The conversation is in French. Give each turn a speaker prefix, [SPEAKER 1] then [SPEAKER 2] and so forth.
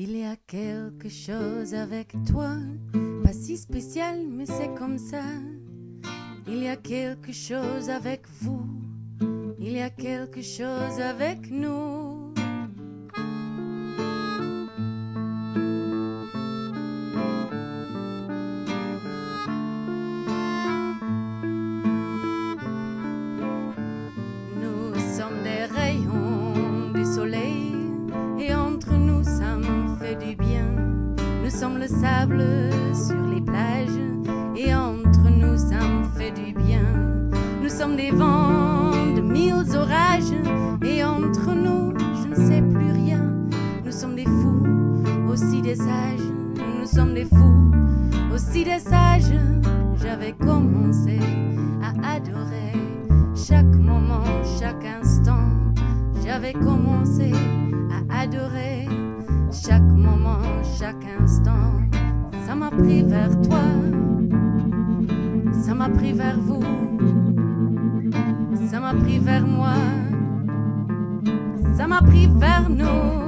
[SPEAKER 1] Il y a quelque chose avec toi, pas si spécial, mais c'est comme ça. Il y a quelque chose avec vous, il y a quelque chose avec nous. Nous sommes le sable sur les plages et entre nous ça me fait du bien. Nous sommes des vents de mille orages et entre nous je ne sais plus rien. Nous sommes des fous, aussi des sages. Nous sommes des fous, aussi des sages. J'avais commencé à adorer chaque moment, chaque instant. J'avais commencé chaque instant. Ça m'a pris vers toi, ça m'a pris vers vous, ça m'a pris vers moi, ça m'a pris vers nous.